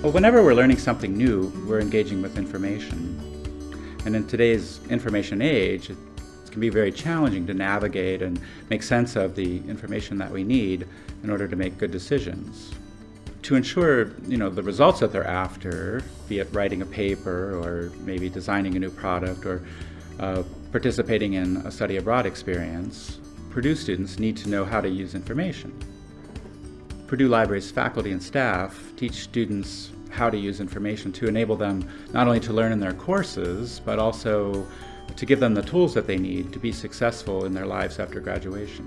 Well, whenever we're learning something new, we're engaging with information. And in today's information age, it can be very challenging to navigate and make sense of the information that we need in order to make good decisions. To ensure you know, the results that they're after, be it writing a paper or maybe designing a new product or uh, participating in a study abroad experience, Purdue students need to know how to use information. Purdue Library's faculty and staff teach students how to use information to enable them not only to learn in their courses, but also to give them the tools that they need to be successful in their lives after graduation.